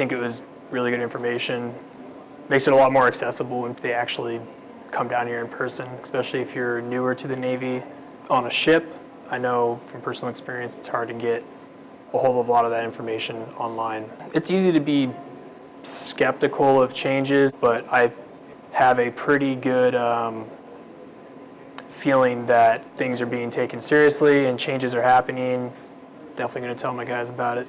think it was really good information. Makes it a lot more accessible when they actually come down here in person, especially if you're newer to the Navy. On a ship, I know from personal experience, it's hard to get a whole lot of that information online. It's easy to be skeptical of changes, but I have a pretty good um, feeling that things are being taken seriously and changes are happening. Definitely going to tell my guys about it.